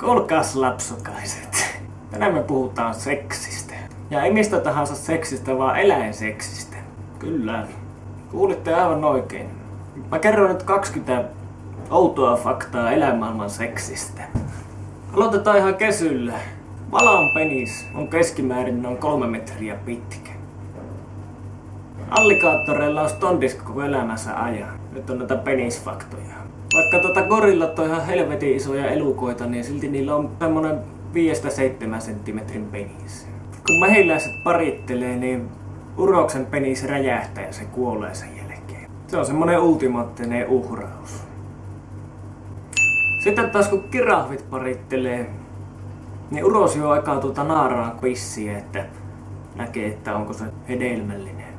Kuulkaas lapsukaiset. Tänään me puhutaan seksistä. Ja ei mistä tahansa seksistä, vaan eläinseksistä. Kyllä. Kuulitte aivan oikein. Mä kerron nyt 20 outoa faktaa eläinmaailman seksistä. Aloitetaan ihan kesyllä. Valan penis on keskimäärin noin kolme metriä pitkä. Allikaattoreilla on stondis koko elämänsä ajan. Nyt on näitä penisfaktoja. Vaikka tota gorillat on ihan helvetin isoja elukoita, niin silti niillä on semmonen 5-7 senttimetrin penis. Kun mehiläiset parittelee, niin uroksen penis räjähtää ja se kuolee sen jälkeen. Se on semmonen ultimaattinen uhraus. Sitten taas kun kirahvit parittelee, niin uros jo aikaa tuota naaraan quissiä, että näkee, että onko se hedelmällinen.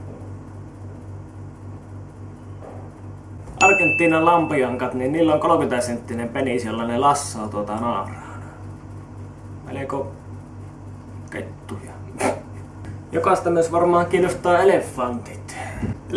Argentiinan lampiankat, niin niillä on 30 senttinen penis, jolla ne lassaa tuota naaraan. Melko kettuja. Jokaista myös varmaan kiinnostaa elefantit.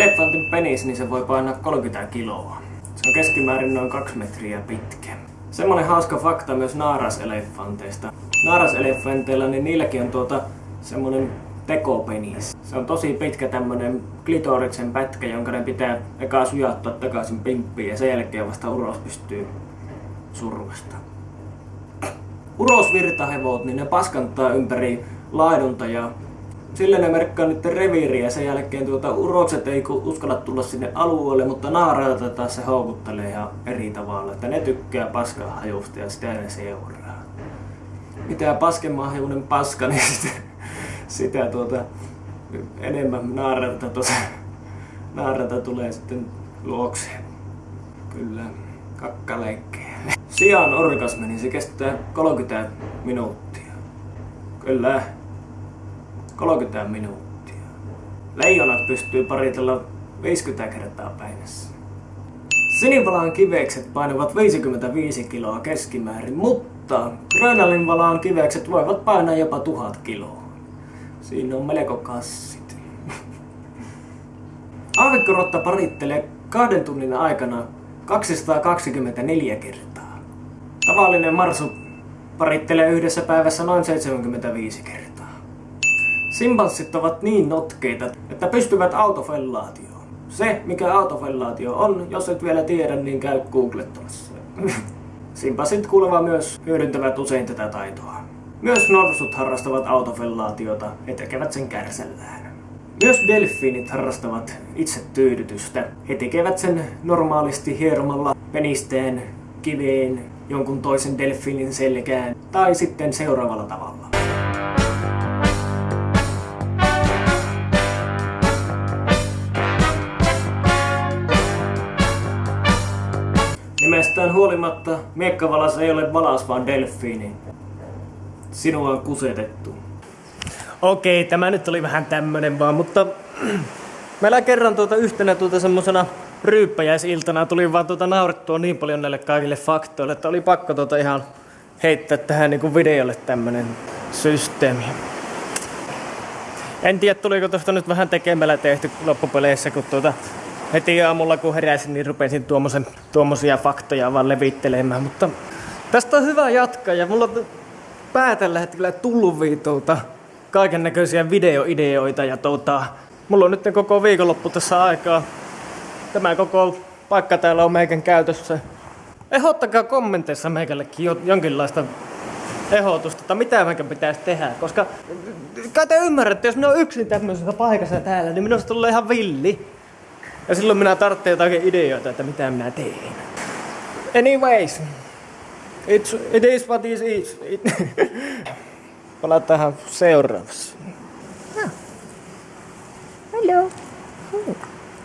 Elefantin penis, niin se voi painaa 30 kiloa. Se on keskimäärin noin 2 metriä pitkä. Semmonen hauska fakta myös naaraselefanteista. Naaraselefanteilla, niin niilläkin on tuota semmonen tekopenis. Se on tosi pitkä tämmönen klitoriksen pätkä, jonka ne pitää eka sujattaa takaisin pimppiin ja sen jälkeen vasta uros pystyy survasta. Urosvirtahevot, niin ne paskantaa ympäri laidunta ja sillä ne merkkaa nyt reviiriä ja sen jälkeen tuota, urokset ei uskalla tulla sinne alueelle, mutta naarailta taas se houkuttelee ihan eri tavalla. Että ne tykkää paskan hajusta ja sitä ne seuraa. Mitä paskemaahajuinen paska, niin sitä, sitä tuota, enemmän naarailta, tuota, naarailta tulee sitten luokse. Kyllä, kakkaleikkejä. Sian orgasmi, niin se kestää 30 minuuttia. Kyllä. 30 minuuttia. Leijonat pystyy paritella 50 kertaa päivässä. Sinivalaan kivekset painavat 55 kiloa keskimäärin, mutta Grönalin kivekset voivat painaa jopa 1000 kiloa. Siinä on melko kassit. Aavikkorotta parittelee kahden tunnin aikana 224 kertaa. Tavallinen marsu parittelee yhdessä päivässä noin 75 kertaa. Simpanssit ovat niin notkeita, että pystyvät autofellaatioon. Se, mikä autofellaatio on, jos et vielä tiedä, niin käy googlettamassa. Simpanssit kuulemma myös hyödyntävät usein tätä taitoa. Myös norsut harrastavat autofellaatiota ja tekevät sen kärsällään. Myös delfiinit harrastavat itse tyydytystä. He tekevät sen normaalisti hieromalla penisteen, kiveen, jonkun toisen delfiinin selkään tai sitten seuraavalla tavalla. Nimestään huolimatta, miekkavalas ei ole valas, vaan delfiini. Sinua on kusetettu. Okei, tämä nyt oli vähän tämmönen vaan, mutta meillä kerran tuota yhtenä tuota semmosena ryyppäjäisiltana tuli vaan tuota naurettua niin paljon näille kaikille faktoille, että oli pakko tuota ihan heittää tähän niinku videolle tämmönen systeemi. En tiedä tuliko tuosta nyt vähän tekemällä tehty loppupeleissä, kun tuota heti aamulla kun heräsin, niin rupesin tuommoisen, tuommoisia faktoja vaan levittelemään. Mutta tästä on hyvä jatkaa ja mulla on pää tällä hetkellä tullut kaiken näköisiä videoideoita ja tota, mulla on nyt koko viikonloppu tässä aikaa. Tämä koko paikka täällä on meikän käytössä. Ehdottakaa kommenteissa meikällekin jonkinlaista ehdotusta, että mitä meikän pitäisi tehdä, koska kai te ymmärrätte, jos minä on yksin tämmöisessä paikassa täällä, niin minusta tulee ihan villi. Ja silloin minä tarvitsen jotakin ideoita, että mitä minä teen. Anyways, it's, it is what it is. Palataan seuraavassa.